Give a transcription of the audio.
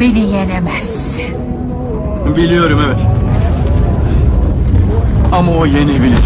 Beni yenemezsin. Biliyorum evet. Ama o yenebilir.